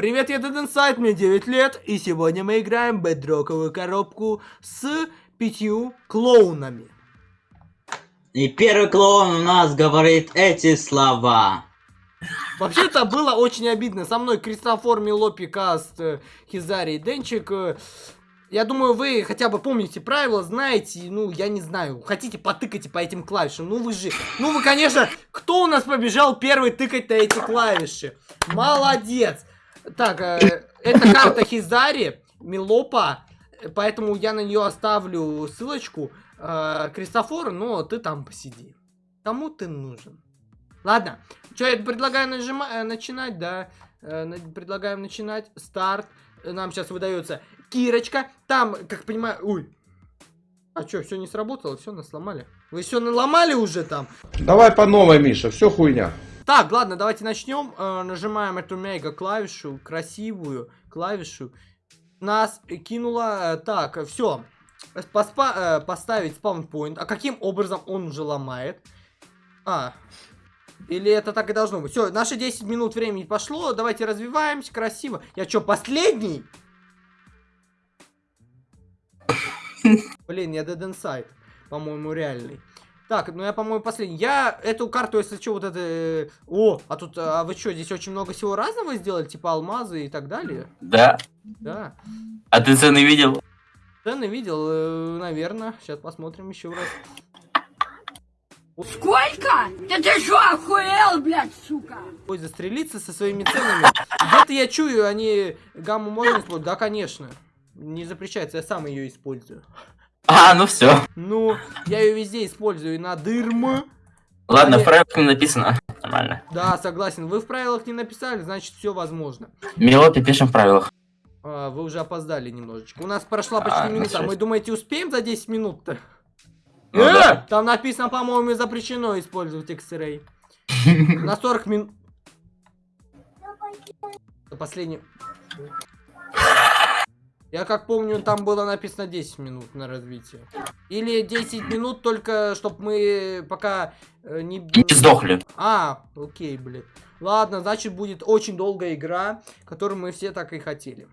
Привет, я Dead Inside, мне 9 лет, и сегодня мы играем бедроковую коробку с пятью клоунами. И первый клоун у нас говорит эти слова. Вообще-то было очень обидно. Со мной Кристофор, Милопи, Каст, э, Хизари и Денчик. Э, Я думаю, вы хотя бы помните правила, знаете, ну, я не знаю, хотите потыкайте по этим клавишам. Ну, вы же, ну, вы, конечно, кто у нас побежал первый тыкать на эти клавиши? Молодец! Так, э, это карта Хизари, Милопа, поэтому я на нее оставлю ссылочку. Э, Кристофор, но ты там посиди. Кому ты нужен? Ладно, что я предлагаю нажимать, э, начинать, да. Э, предлагаем начинать. Старт. Нам сейчас выдается Кирочка. Там, как понимаю... Ой. А что, все не сработало? Все, нас сломали. Вы все наломали уже там? Давай по новой, Миша, все хуйня. Так, ладно, давайте начнем. Э, нажимаем эту мега клавишу, красивую клавишу. Нас кинуло. э, так, все. поставить спаунпоинт. А каким образом он уже ломает? А. Или это так и должно быть? Все, наши 10 минут времени пошло. Давайте развиваемся красиво. Я что, последний? Блин, я Dead Inside. По-моему, реальный. Так, ну я, по-моему, последний. Я эту карту, если что, вот это... э, О, а тут, а вы что, здесь очень много всего разного сделали? Типа алмазы и так далее? Да. Да. А ты цены видел? Цены видел, э, наверное. Сейчас посмотрим еще раз. Сколько? Да ты что, охуел, блядь, сука? Ой, застрелиться со своими ценами. Где-то я чую, они гамму можно использовать? Да, конечно. Не запрещается, я сам ее использую. А, ну все. Ну, я ее везде использую. И на дырм. Ладно, в правилах не написано. Нормально. Да, согласен. Вы в правилах не написали, значит все возможно. Мелопи пишем в правилах. А, вы уже опоздали немножечко. У нас прошла почти А, ну минута. Мы думаете, успеем за 10 минут-то? Ну Э, да. Там написано, по-моему, запрещено использовать X-Ray. На 40 минут. Последний. Я как помню, там было написано 10 минут на развитие. Или 10 минут только, чтобы мы пока э, не... Не сдохли. А, окей, блин. Ладно, значит будет очень долгая игра, которую мы все так и хотели.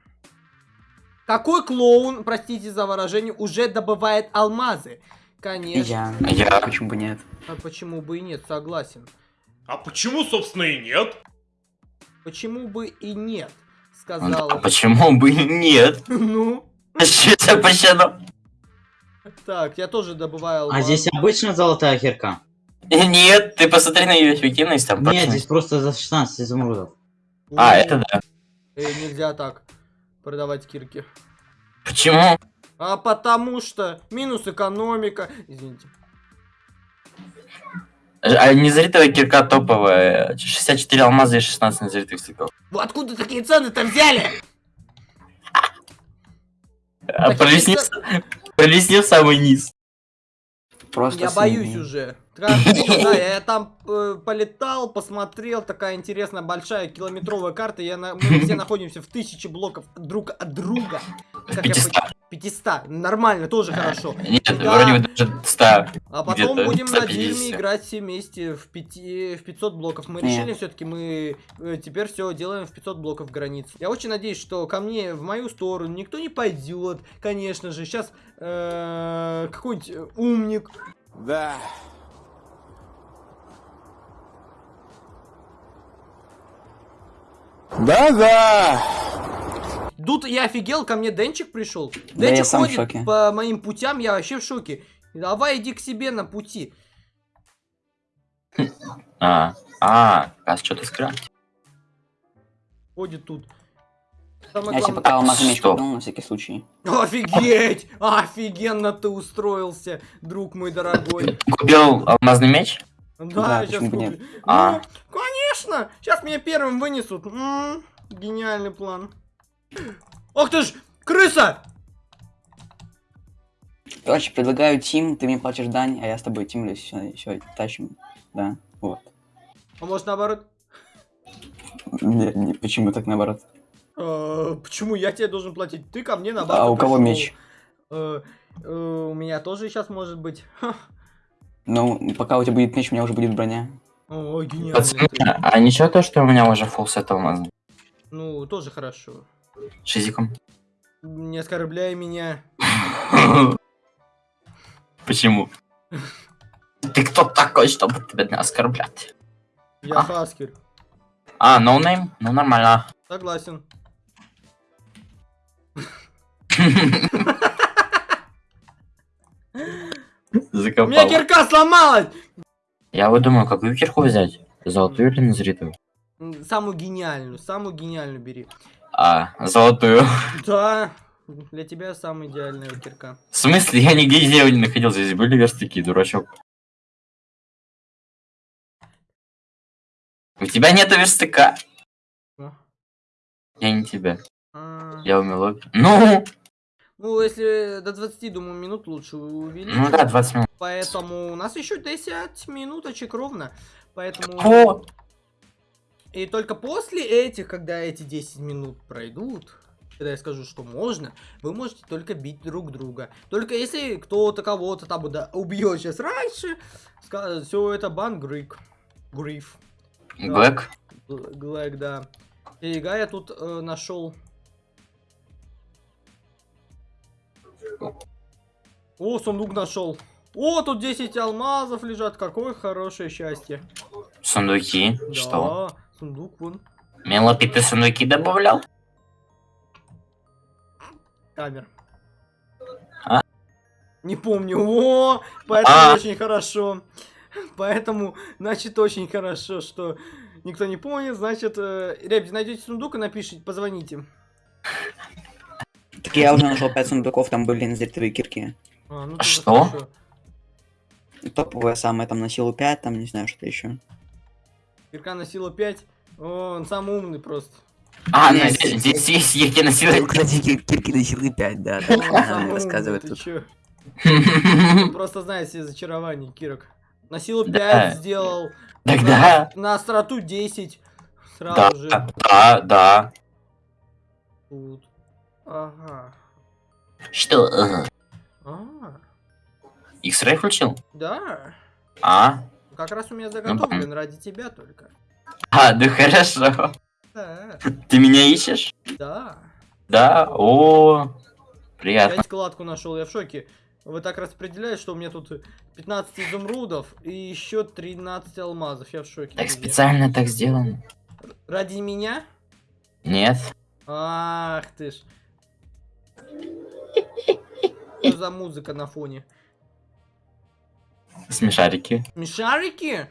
Какой клоун, простите за выражение, уже добывает алмазы? Конечно. Я. Я. Почему бы нет? А почему бы и нет, согласен. А почему, собственно, и нет? Почему бы и нет, А сказал. почему бы и нет? Ну, Что это запрещено? так, я тоже добываю А алмазы. здесь обычно золотая кирка? Нет, ты посмотри на ее эффективность там. Нет, здесь просто за 16 изумрудов. А, это да. э, нельзя так продавать кирки. Почему? А потому что минус экономика. Извините. А незритовая кирка топовая. 64 алмаза и 16 незритых стыков. Вы откуда такие цены-то взяли? А Так, пролесни, это- пролесни в самый низ. Просто Я боюсь уже. Кажется, да, я там э, полетал, посмотрел, такая интересная большая километровая карта. Я на- мы все находимся в тысячи блоков друг от друга. Как я 500. пони- 500. Нормально, тоже хорошо. Нет, Да. вроде бы даже 100. А потом будем на 150. дирме играть все вместе в, пяти, в 500 блоков. Мы Не. решили все-таки, мы э, теперь все делаем в 500 блоков границ. Я очень надеюсь, что ко мне, в мою сторону, никто не пойдет, конечно же. Сейчас какой-нибудь э, умник Тут я офигел, ко мне Денчик пришел. Да Денчик в ходит по моим путям, я вообще в шоке. Давай иди к себе на пути. А, а, раз что-то скрафтил. Ходит тут. Самое Я себе пока алмазный меч купил на всякий случай. Офигеть! Офигенно ты устроился, друг мой дорогой. Купил алмазный меч? Да, Да, сейчас куплю. А. Ну, конечно! Сейчас меня первым вынесут. М, гениальный план. Ох ты ж, крыса! Короче, предлагаю Тим, ты мне платишь дань, а я с тобой тимлюсь, все, все, тащим. Да, вот. А может наоборот? Не, не, почему так наоборот? Э, Почему я тебе должен платить? Ты ко мне наоборот. А у кого меч? Э, э, У меня тоже сейчас может быть. Ну, пока у тебя будет меч, у меня уже будет броня. О, гениально. Пацаны, а ничего то, что у меня уже фулл сет алмазный? Ну, тоже хорошо. Шизиком. Не оскорбляй меня. Почему? Ты кто такой, чтобы тебя оскорблять? Я А. Хаскер. А, noname? Ну нормально. Согласен. У меня Закопал. кирка сломалась! Я вот думаю, какую кирку взять? Золотую или назритую? Самую гениальную, самую гениальную бери. А, золотую. Да, для тебя самая идеальная кирка. В смысле? Я нигде дерева не находил. Здесь были верстаки, дурачок. У тебя нету верстака. О. Я не тебя. А, Я умел. Ну, Ну, если до 20, думаю, минут лучше увеличить. ну да, 20 минут. Поэтому у нас еще 10 минуточек ровно. Поэтому... О, И только после этих, когда эти 10 минут пройдут, когда я скажу, что можно, вы можете только бить друг друга. Только если кто-то кого-то там да, убьет сейчас раньше, все это бан Грик. Гриф. Глэк. Глэк, да. Перега я тут э, нашел. О, сундук нашел. О, тут 10 алмазов лежат. Какое хорошее счастье. Сундуки. Да, Что? Сундук вон. Мелопи ты сундуки добавлял? Камер. А? Не помню. О, поэтому А. очень хорошо. Поэтому, значит, очень хорошо, что никто не помнит. Значит, э, ребят, найдете сундук и напишите, позвоните. Так я уже нашел 5 сундуков, там были назритые кирки. А, ну, А что? хорошо. Топовые самые, там на силу 5, там не знаю, что еще. Кирка на силу 5. О, он самый умный просто. А, ну, здесь, здесь есть я на силу. кирки на силы 5, да, чё? Он просто знает все зачарования, Кирок. На силу 5 Да. сделал. Тогда. На, на остроту 10. Да, Сразу же. да, да. Тут. Ага. Что? ага? А, X-Ray включил? да. А? Как раз у меня заготовлен ради тебя только. А, да хорошо. Да, Ты меня ищешь? да. Да? О, приятно. Я складку нашел, я в шоке. Вы так распределяете, что у меня тут 15 изумрудов и еще 13 алмазов. Я в шоке. Так специально так сделано? Ради меня? Нет? Ах ты ж. Что за музыка на фоне? Смешарики. Смешарики?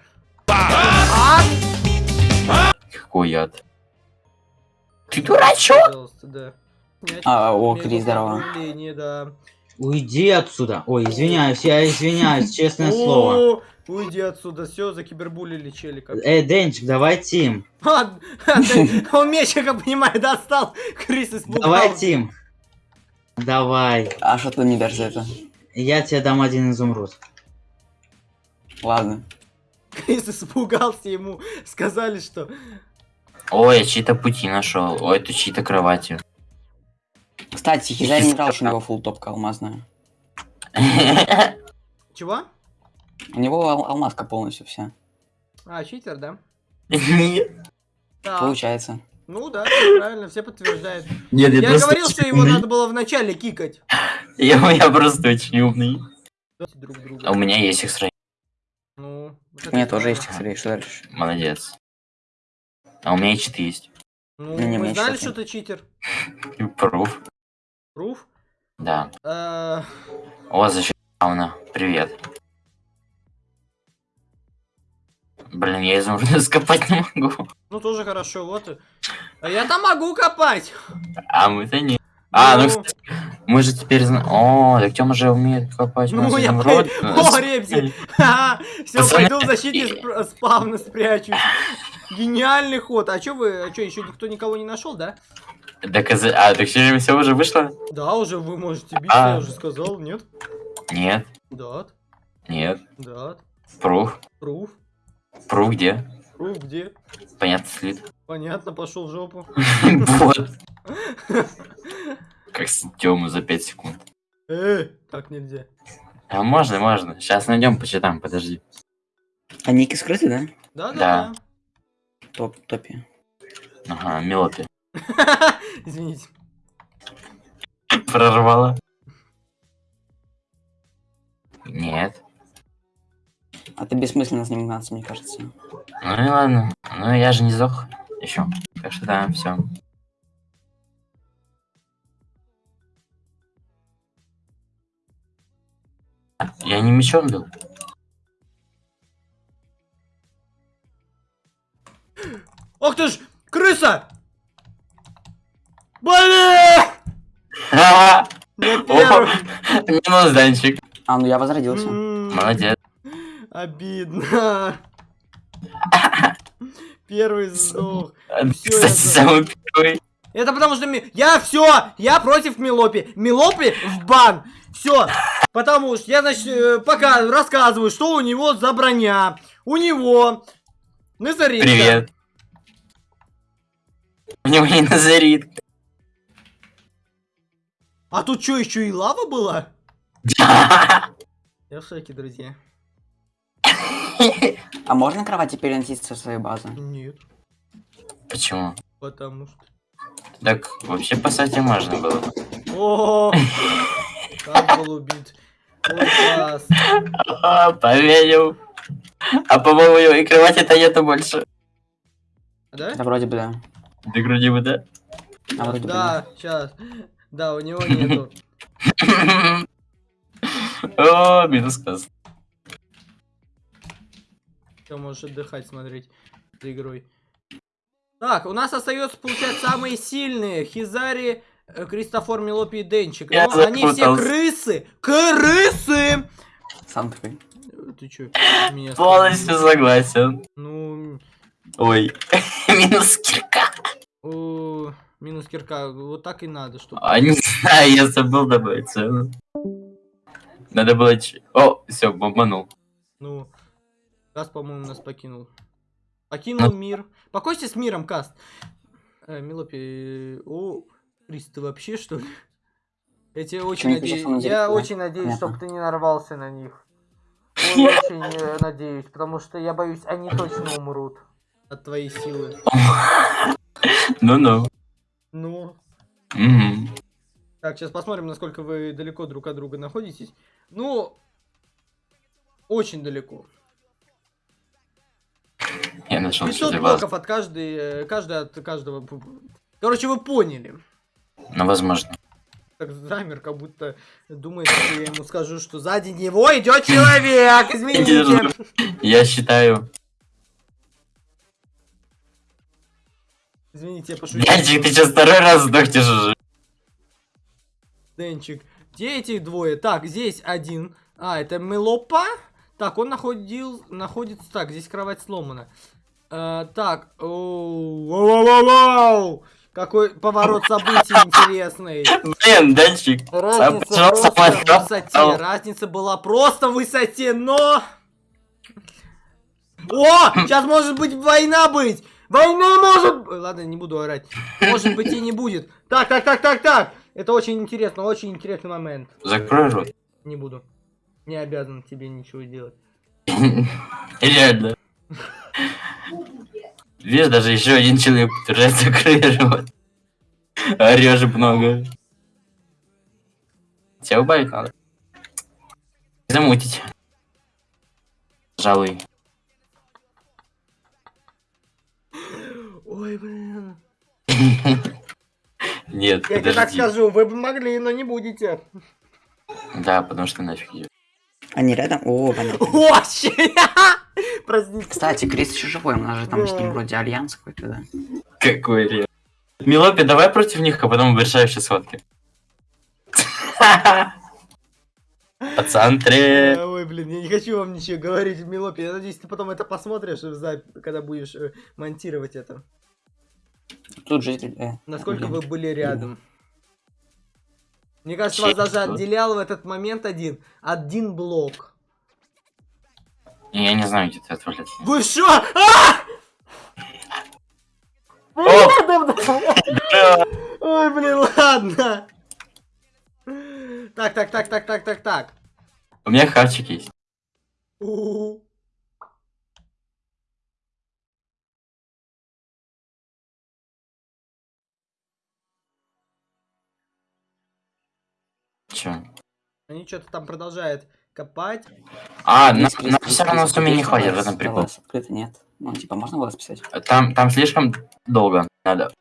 А? Какой яд? Ты дурачок? Да. А, о, Крис, здорово. да. Уйди отсюда. Ой, извиняюсь, я извиняюсь, честное слово. Уйди отсюда, все, закибербулили челика. Эй, Денчик, давай тим. А, Он меч, я как понимаю, достал. Крис испугался. Давай тим. Давай. А что ты не дашь за это? Я тебе дам один изумруд. Ладно. Крис испугался, ему сказали, что... Ой, я чьи-то пути нашел. Ой, это чьи-то кровати. Кстати, Хизари не знал, что у него фул топка алмазная. Чего? У него ал- алмазка полностью вся. А, читер, да? Нет. Получается. Ну да, правильно, все подтверждают. нет, я Я говорил, что его умный. надо было вначале кикать. Я, я просто очень умный. Друг А у меня есть X-Ray. Ну, вот У меня тоже есть. Хизари, что дальше? Молодец. А у меня и читы есть. Ну, Не, мы знали, что ты читер. Пруф. Пруф? Да. Э, О, защита Ауна. Привет. Блин, я изумруды скопать не могу. Ну, тоже хорошо, вот. и- А я там могу копать. А мы-то не. А, ну, Ну. кстати, мы же теперь знаем. О, так Тёма же умеет копать. Ну, я изумруд. О, Репси. Все, пойду в защите спавна спрячусь. Гениальный ход. А чё вы, а чё, еще никто никого не нашел, да? Так, а, так все, все уже вышло? Да, уже вы можете биться, А. я уже сказал, нет? Нет, Да, нет. да. Пруф. Пруф. Пруф где? Пруф где? Понятно, слит. Понятно, пошел в жопу. Вот. Как с Тёму за 5 секунд. Эй, так нельзя. А можно, можно. Сейчас найдем, почитаем, подожди. А ники скрыты, да? Да, да, Да. Топ, топе. Ага, Мелопи. Извините. Прорвало. Нет. А ты бессмысленно заниматься, мне кажется. Ну и ладно. Ну я же не сдох еще. Так что да, все. Я не мечом был. Ох ты ж, крыса! Блин! Первый. Минус Данчик. А, ну я возродился. М, Молодец. Обидно. Первый сдох. Кстати, самый первый. Это потому что ми- я все, я против Милопи. Милопи в бан. Все. Потому что я, значит, э, пока рассказываю, что у него за броня. У него Назаритка. Привет. У него не назарит. А тут что, еще и лава была? Я в шоке, друзья. А можно кровати переносить со своей базы? Нет, Почему? потому что... Так вообще по сути можно было. О, как был убит. А, Поверил. А по-моему его и кровати-то нету больше. Да? Да вроде бы да. Да вроде бы да. А вроде да. Сейчас. Да, у него нету. О, минус каст. Все, можешь отдыхать, смотреть за игрой. Так, у нас остается, получается, самые сильные. Хизари, э, Кристофор, Мелопи и Денчик. Я Но они все крысы. Крысы! Сам такой. Э, Ты чё, меня Полностью согласен. Ну, Ой. Минус кирка. о, минус кирка. Вот так и надо, чтобы... А не знаю, я забыл добавить цену. Надо было... ч- О, все, бомбанул. Ну, Каст, по-моему, нас покинул. Покинул мир. Покойся с миром, Каст. Э, Милопи, о, Крис, ты вообще что ли? Я тебе очень надеюсь. Я очень надеюсь, чтобы ты не нарвался на них. Очень э, надеюсь, потому что я боюсь, они точно умрут от твоей силы. Ну-ну. Ну, Мгм. так, сейчас посмотрим, насколько вы далеко друг от друга находитесь. Ну, очень далеко. Я нашел 500 что-то вас. блоков от каждой, э, каждый от каждого. Короче, вы поняли. Ну, возможно. Так замер, как будто думает, что я ему скажу, что сзади него идет человек. Извините. Я считаю... Извините, я пошутил. Янчик, ты сейчас второй раз сдохнешь уже. Денчик. Где эти двое? Так, здесь один. А, это Мелопа. Так, он находил, находится... Так, здесь кровать сломана. Э, так. оу, Вау-вау-вау! Какой поворот событий интересный. Блин, Данчик. Разница пожалуйста, просто в высоте. Разница была просто в высоте, но... О! Сейчас может быть война быть! Война может... Ой, Ладно, не буду орать. Может быть и не будет. Так, так, так, так, так. Это очень интересно, очень интересный момент. Закрой рот. Не буду. Не обязан тебе ничего делать. Реально. Видишь, даже еще один человек закрой рот. Орешь много. Тебя убавить надо. Замутить. Пожалуй. Ой, блин. Нет, Я тебе так скажу, вы бы могли, но не будете. Да, потому что нафиг ее. Они рядом? О, понятно. Очень! Кстати, Крис еще живой, у нас же там с ним вроде альянс какой-то, да? Какой реал. Милопи, давай против них, а потом в решающей схватке. По центре. Ой, блин, я не хочу вам ничего говорить, Милопи. Я надеюсь, ты потом это посмотришь, когда будешь э, монтировать это. Тут житель... э, Насколько вы были рядом. Мне кажется, вас даже отделял в этот момент один. Один блок. Я не знаю, где ты отвалился. Вы шо? А! Ой, блин, ладно. Так, так, так, так, так, так, так. У меня хавчик есть. Чё? Они что-то там продолжают копать. А, на, на все равно сумме не хватит, в этом прикол. открыто нет. Ну, типа, можно глаз писать? Там, там слишком долго надо.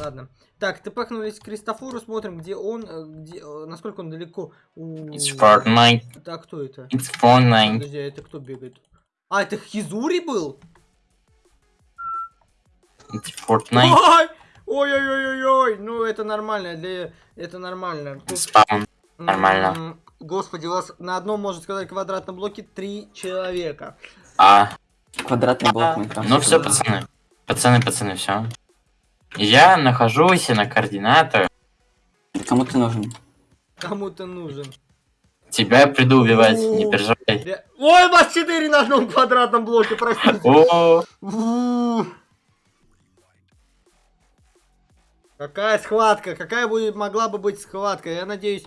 Ладно. Так, тпхнулись к Кристофору, смотрим, где он, э, где, э, насколько он далеко. У... It's Fortnite, Так, кто это? it's Fortnite. Подожди, а это кто бегает? А, это Хизури был? It's Fortnite. Ой! Ой-ой-ой-ой-ой! Ну, это нормально, для... это нормально. Тут, Спаун. Нормально. Господи, у вас на одном, можно сказать, квадратном блоке три человека. А, Квадратный блок Майнкрафта. ну все, пацаны. Пацаны, пацаны, все. Я нахожусь на координатах. Кому ты нужен? Кому ты нужен? Тебя я приду убивать, не переживай. Ре- Ой, у вас четыре на одном квадратном блоке, простите. О, Какая схватка? Какая будет, могла бы быть схватка? Я надеюсь,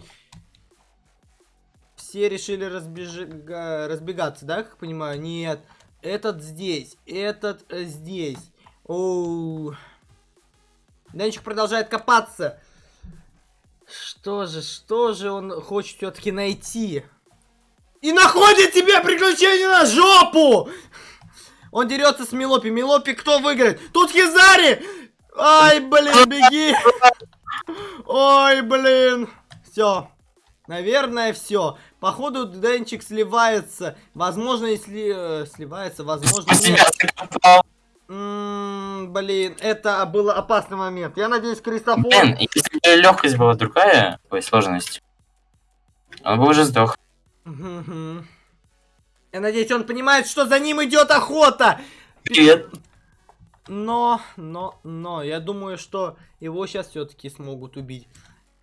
все решили разбежи- разбегаться, да, как понимаю? Нет. Этот здесь, этот э, здесь. Оу. Денчик продолжает копаться. Что же, что же он хочет все-таки найти? И находит тебе приключение на жопу! Он дерется с Милопи. Милопи кто выиграет? Тут Хизари! Ай, блин, беги! Ой, блин. Все. Наверное, все. Походу, Денчик сливается. Возможно, если э, сливается, возможно, я себя нет. закопал. М, Блин, это был опасный момент. Я надеюсь, Кристофор... Блин, если бы легкость была другая, ой, сложность, он бы уже сдох. Я надеюсь, он понимает, что за ним идет охота. Привет. Но, но, но, я думаю, что его сейчас все-таки смогут убить.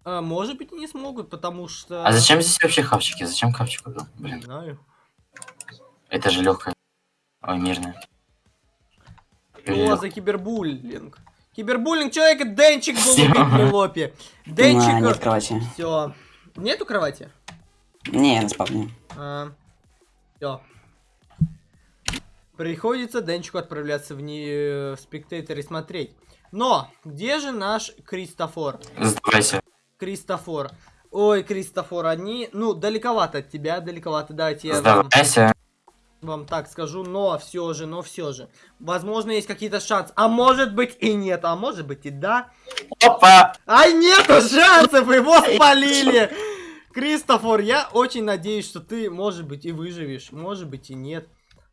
А, может быть, и не смогут, потому что... А зачем здесь вообще хавчики? Зачем хавчик убил? Не Блин, знаю. это же легкая. Ой, мирная. Что за кибербуллинг? Кибербуллинг человека Денчик был Всё. убит. На, нет Денчик... кровати. Все. Нету кровати? Не, на спавне. все. Приходится Денчику отправляться в, не... в спектатор и смотреть. Но, где же наш Кристофор? Сдавайся. Кристофор. Ой, Кристофор, они, ну, далековато от тебя, далековато, давайте я вам, Сдавайся. вам так скажу, но все же, но все же. Возможно, есть какие-то шансы, а может быть и нет, а может быть и да. Опа! Ай, нету шансов, его спалили! Кристофор, я очень надеюсь, что ты, может быть, и выживешь, может быть и нет.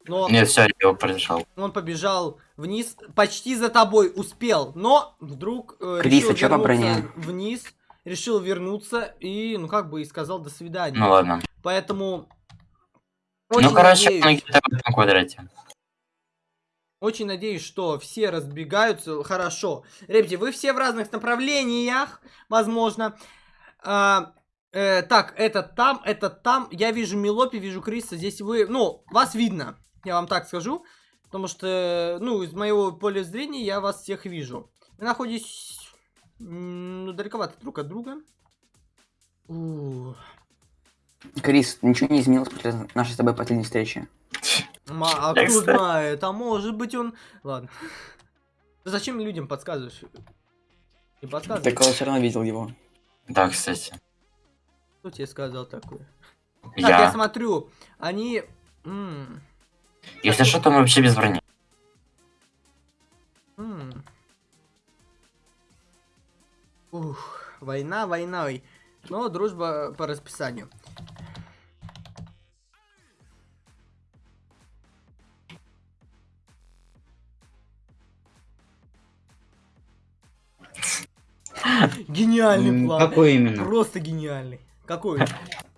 Но Нет, все, я его прошел. он побежал вниз, почти за тобой успел, но вдруг э, Крис, решил а чё по вернуться броне? вниз, решил вернуться и, ну как бы и сказал до свидания. Ну ладно. Поэтому очень ну, короче, надеюсь, он где-то в этом квадрате. очень надеюсь, что все разбегаются хорошо. Ребята, вы все в разных направлениях, возможно. А, э, так, этот там, этот там. Я вижу Милопи, вижу Криса. Здесь вы, ну, вас видно. Я вам так скажу. Потому что, ну, из моего поля зрения я вас всех вижу. Вы находитесь, м, ну, далековато друг от друга. У, Крис, ничего не изменилось после нашей с тобой последней встречи. а Я, кто знает, а может быть он... Ладно. Ты зачем людям подсказываешь? Не подсказывай. Так он все равно видел его. Да, кстати. Кто тебе сказал такое? Так, я Я. смотрю, они... м, Если что, то мы вообще без брони. м. Ух, война войной. Но дружба по расписанию. Гениальный М, план. Какой именно? Просто гениальный. Какой?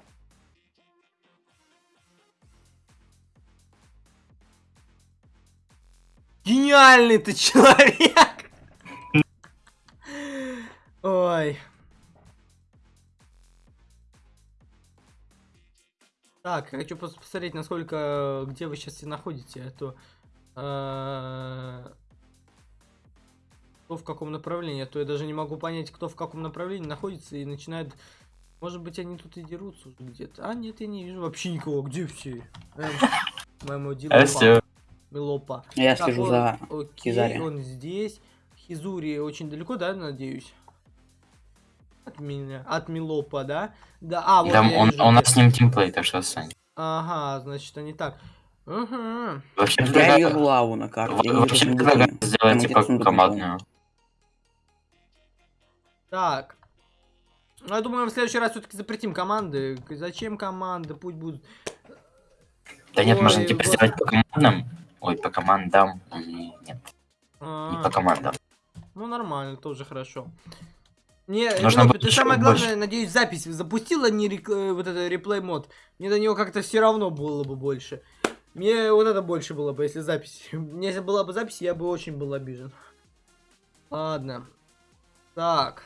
Гениальный ты человек! Ой. Так, хочу пос- посмотреть, насколько, где вы сейчас находите, а то... э, Кто в каком направлении, а то я даже не могу понять, кто в каком направлении находится и начинает... Может быть, они тут и дерутся где-то. А, нет, я не вижу вообще никого. Где все? Эм, моему делу. Милопа. Я Так, слежу он- за... Окей, Хизари. он здесь. Хизури очень далеко, да, надеюсь? меня, от Милопа, да? Да, а, вот Там он, вижу, у нас с ним тимплей, так что отстань. Ага, значит, они так. Угу. Вообще, Я вижу лаву на карте. вообще Там сделать типа командную. Так. Ну, я думаю, в следующий раз все-таки запретим команды. Зачем команды? Пусть будут. Да нет, можно Ой, типа господи. сделать по командам. Ой, по командам. Нет, не А, по командам. ну, нормально, тоже хорошо. Не, Нужно будет ты самое больше. главное, надеюсь, запись запустила, не рек- э, вот это реплей мод. Мне до него как-то все равно было бы больше. Мне вот это больше было бы, если запись. Мне если была бы запись, я бы очень был обижен. Ладно. Так.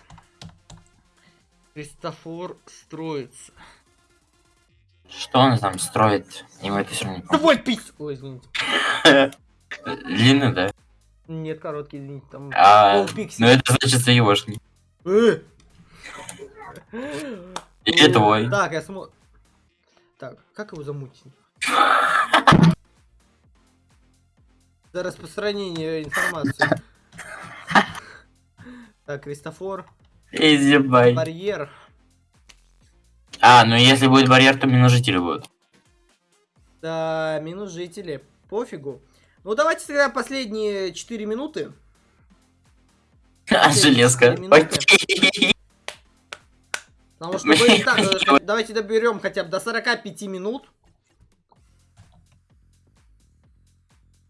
Христофор строится. Что он там строит? Ему это все не помню. Твой пись! Ой, извините. Длинный, да? Нет, короткий, извините, там А, ну это значит заевошник. Э! И О, твой. Так, я смотрю. Так, как его замутить? За распространение информации. Так, Кристофор. Изи. Барьер. А, ну если будет барьер, то минус жители будут. Да, минус жители. Пофигу. Ну, давайте тогда последние 4 минуты. А, железка. Потому что и так, э, давайте доберем хотя бы до 45 минут.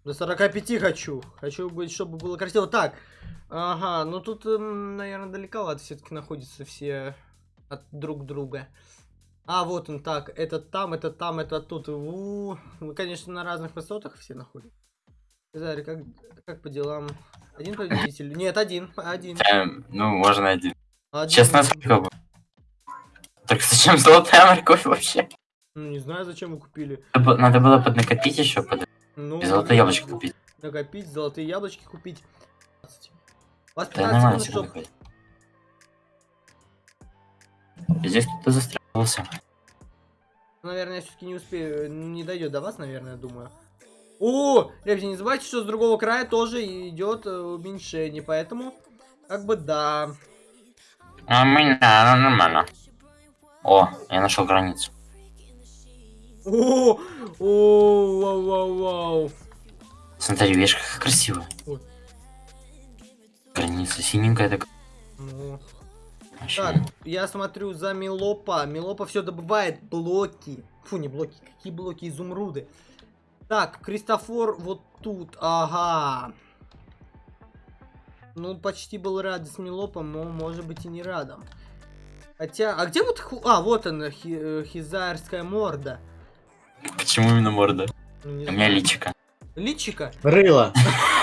До 45 хочу. Хочу быть, чтобы было красиво. Так. Ага, ну тут, наверное, далековато все-таки находятся все от друг друга. А, вот он так. Этот там, этот там, этот тут. У, Вы, конечно, на разных высотах все находитесь. Заря, как, как по делам? Один победитель? Нет, один. Один. Эм, Ну, можно один. один. Честно, сколько бы. Так зачем золотая морковь вообще? Ну, не знаю, зачем вы купили. Надо было- поднакопить еще, под... Ну, и золотое яблочко купить. Накопить, золотые яблочки купить. У вас Да 15 нормально секунд, всё чтоб... выходит. Здесь кто-то застрялся. Наверное, я все-таки не успею. Не дойдет до вас, наверное, думаю. О, ребята, не забывайте, что с другого края тоже идет э, уменьшение, поэтому, как бы да. А у меня ну, нормально. О, я нашел границу. О, о, вау, вау, вау. Смотри, видишь, как красиво. Ой. Граница синенькая такая. Ну. Так, я смотрю за Милопа. Милопа все добывает блоки. Фу, не блоки, какие блоки, изумруды. Так, Кристофор вот тут, ага. Ну, почти был рад с Милопом, но может быть и не радом. Хотя, а где вот, ху- а, вот она, хи- э, хизарская морда. Почему именно морда? Ну, не У меня личика. Личика? Рыло.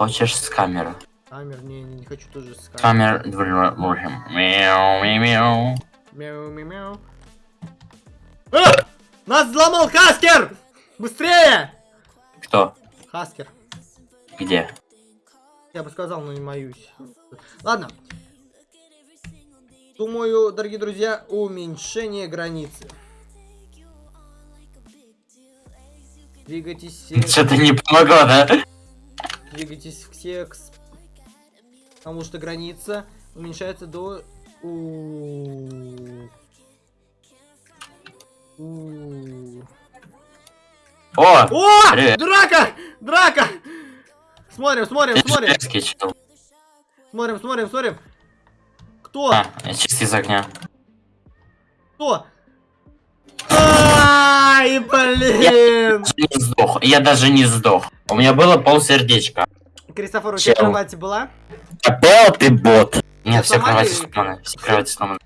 Хочешь с камеры? Камер, не, не, хочу тоже с камер. Камер можем. Мяу, мяу, мяу. Мяу, мяу! Нас взломал Хаскер! Быстрее! Кто? Хаскер. Где? Я бы сказал, но не моюсь. Ладно. Думаю, дорогие друзья, уменьшение границы. Двигайтесь Что-то не помогло, да? Двигайтесь все, к потому что граница уменьшается до... У- У- О! О! Привет. Драка! Драка! Смотрим, смотрим, смотрим, смотрим, смотрим, смотрим. Кто? А, я чисто из огня. Кто? Ай, блин! Не сдох. Я даже не сдох. У меня было полсердечка. Кристофор, у тебя кровать была? Опять ты бот. Нет, все кровати сломаны. Все кровати сломаны.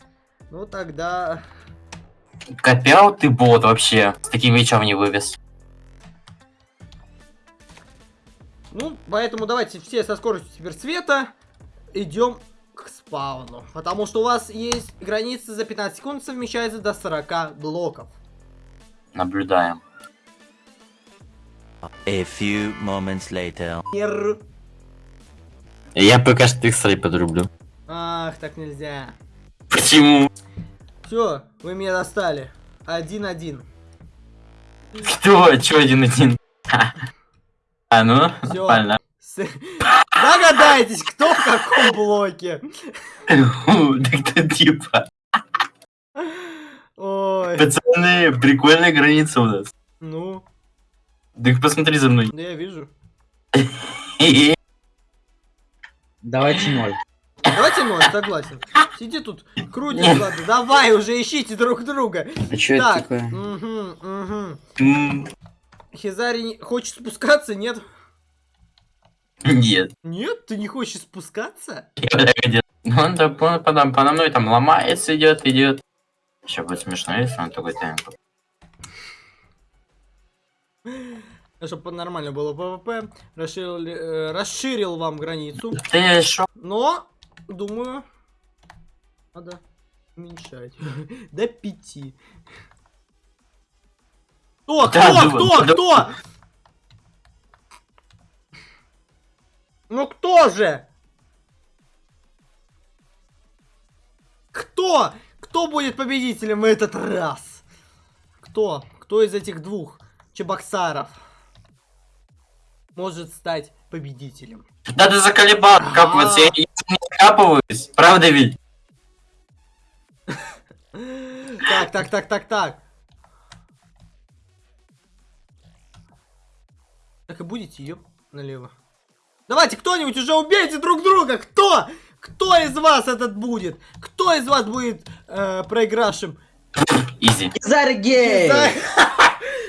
Ну тогда... Копял ты бот вообще. С таким мечом не вывез. Ну, поэтому давайте все со скоростью суперцвета идем к спауну. Потому что у вас есть граница за 15 секунд совмещается до 40 блоков. Наблюдаем. A few moments later. Я пока что их срай подрублю. Ах, так нельзя. Почему? Все, вы меня достали. Один-один. Кто? Че один-один? А ну, Всё. нормально. Догадайтесь, кто в каком блоке. Так ты типа. Ой, Пацаны, прикольная граница у нас. ну, Так посмотри за мной. да я вижу. Давайте ноль. Давайте ноль, согласен. Сиди тут, крутись, Нет. ладно. Давай уже ищите друг друга. А что это Так, такое? угу, угу. Хизари хочет спускаться, нет? Нет. Нет, ты не хочешь спускаться? Ну, он да, по, подо мной там ломается, идет, идет. Сейчас будет смешно, если он такой темп. Чтобы нормально было ПВП, расширил, э, расширил вам границу. Ты шо? Но, думаю, надо уменьшать. До пяти. Кто, кто, кто, кто? Ну кто же? Кто? Кто будет победителем в этот раз? Кто? Кто из этих двух чебоксаров может стать победителем? Да ты заколебал, как вот я, не закапываюсь, правда ведь? Так, так, так, так, так. Так и будете, ёп, налево. Давайте, кто-нибудь уже убейте друг друга! Кто? Кто из вас этот будет? Кто из вас будет э, проигравшим? Изи. Заргей! Хиза-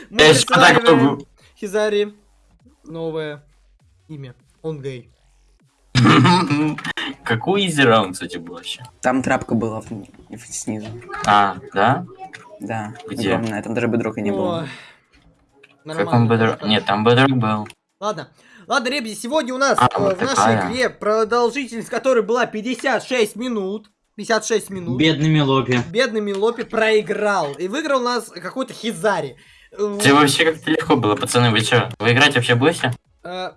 Мы присваиваем. Хизари новое имя. Он гей. Какой изи раунд, кстати, был вообще? Там трапка была снизу. А, да? Да, Где? огромная. Там даже бедрока не было. Как он бедрок? Нет, там бедрок был. Ладно. Ладно, ребята, сегодня у нас А, э, в нашей такая. игре продолжительность которой была 56 минут. 56 минут. Бедный Мелопи. Бедный Милопи проиграл. И выиграл у нас какой-то Хизари. Э, Тебе вообще как-то легко было, пацаны, вы чё? Вы играть вообще будете? э,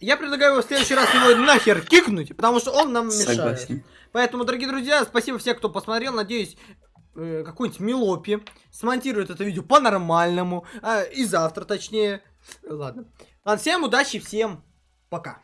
Я предлагаю его в следующий раз его нахер кикнуть, потому что он нам мешает. Согласен. Поэтому, дорогие друзья, спасибо всем, кто посмотрел. Надеюсь, э, какой-нибудь Милопи смонтирует это видео по-нормальному. А, и завтра, точнее. Ладно. Ладно, всем удачи, всем пока.